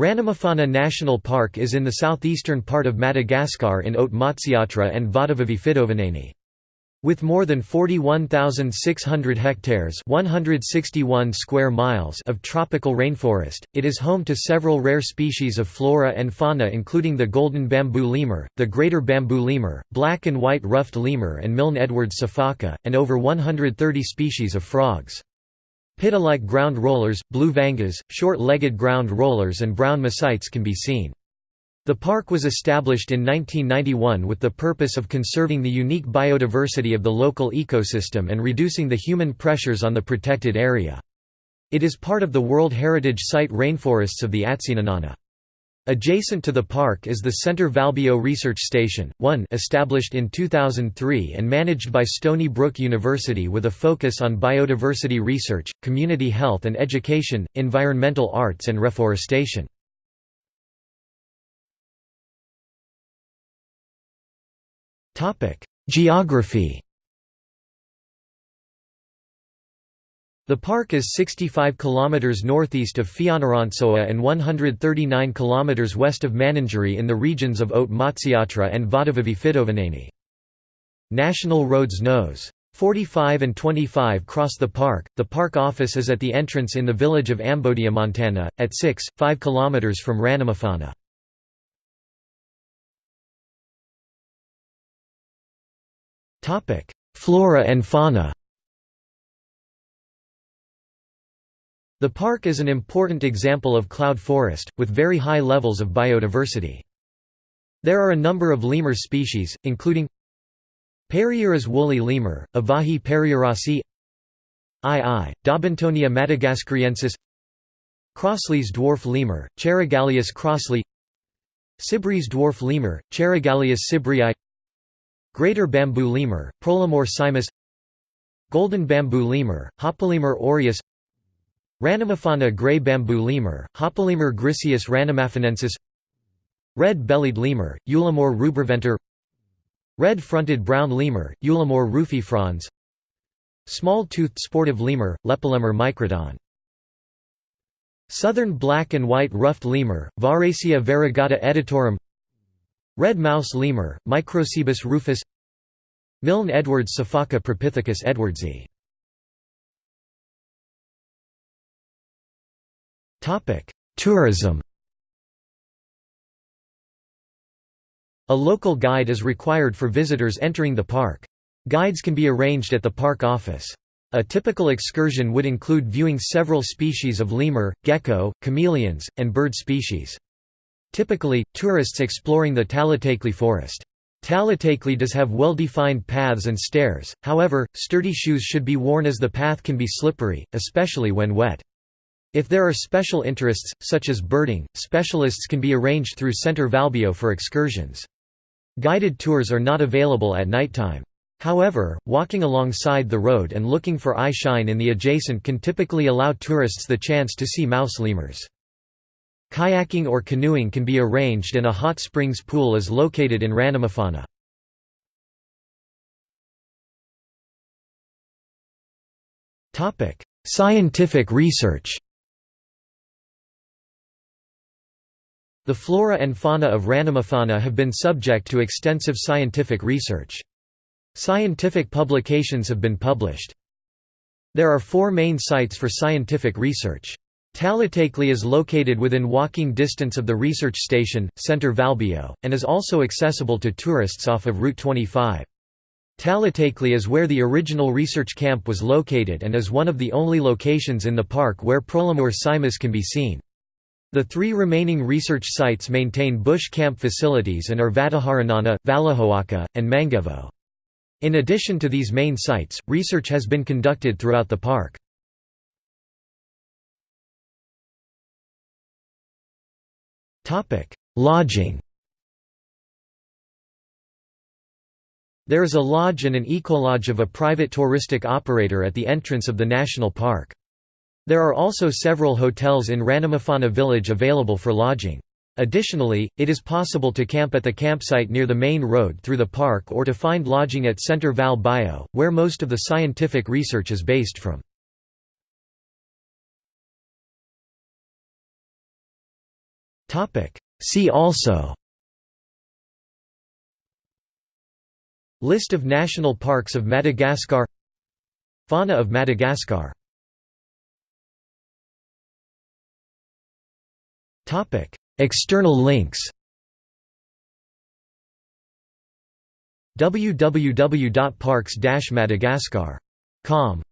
Ranomafana National Park is in the southeastern part of Madagascar in Haute Matsiatra and Vatovavy With more than 41,600 hectares 161 square miles of tropical rainforest, it is home to several rare species of flora and fauna including the golden bamboo lemur, the greater bamboo lemur, black and white ruffed lemur and Milne Edwards sifaka, and over 130 species of frogs. Pitta-like ground rollers, blue vangas, short-legged ground rollers and brown mesites can be seen. The park was established in 1991 with the purpose of conserving the unique biodiversity of the local ecosystem and reducing the human pressures on the protected area. It is part of the World Heritage Site rainforests of the Atsinanana. Adjacent to the park is the Centre Valbio Research Station, one established in 2003 and managed by Stony Brook University with a focus on biodiversity research, community health and education, environmental arts and reforestation. Geography The park is 65 km northeast of Fianarantsoa and 139 km west of Mananjary in the regions of Haute Matsiatra and Vatovavy National roads Nos. 45 and 25 cross the park. The park office is at the entrance in the village of Ambodiamontana, at 6, 5 km from Ranomafana. Flora and fauna The park is an important example of cloud forest, with very high levels of biodiversity. There are a number of lemur species, including Peyrieras woolly lemur, Avahi peyrierasi II, Daubentonia madagascariensis Crossley's dwarf lemur, Cheirogaleus crossleyi Sibree's dwarf lemur, Cheirogaleus sibreei Greater bamboo lemur, Prolemur simus Golden bamboo lemur, Hapalemur aureus Ranomafana grey bamboo lemur, Hapalemur griseus ranomafanensis Red-bellied lemur, Eulemur rubriventer Red-fronted brown lemur, Eulemur rufifrons Small-toothed sportive lemur, Lepilemur microdon. Southern black and white ruffed lemur, Varecia variegata editorum Red mouse lemur, Microcebus rufus Milne Edwards sifaka Propithecus edwardsi Tourism A local guide is required for visitors entering the park. Guides can be arranged at the park office. A typical excursion would include viewing several species of lemur, gecko, chameleons, and bird species. Typically, tourists exploring the Talatakely forest. Talatakely does have well-defined paths and stairs, however, sturdy shoes should be worn as the path can be slippery, especially when wet. If there are special interests, such as birding, specialists can be arranged through Centre Valbio for excursions. Guided tours are not available at nighttime. However, walking alongside the road and looking for eye shine in the adjacent can typically allow tourists the chance to see mouse lemurs. Kayaking or canoeing can be arranged and a hot springs pool is located in Ranomafana. Scientific research The flora and fauna of Ranomafana have been subject to extensive scientific research. Scientific publications have been published. There are four main sites for scientific research. Talatakely is located within walking distance of the research station, Centre Valbio, and is also accessible to tourists off of Route 25. Talatakely is where the original research camp was located and is one of the only locations in the park where Prolemur simus can be seen. The three remaining research sites maintain bush camp facilities and are Vatoharanana, Valohoaka, and Mangevo. In addition to these main sites, research has been conducted throughout the park. Lodging There is a lodge and an ecolodge of a private touristic operator at the entrance of the national park. There are also several hotels in Ranomafana village available for lodging. Additionally, it is possible to camp at the campsite near the main road through the park or to find lodging at Centre Val Bio, where most of the scientific research is based from. See also List of national parks of Madagascar Fauna of Madagascar External links www.parks-madagascar.com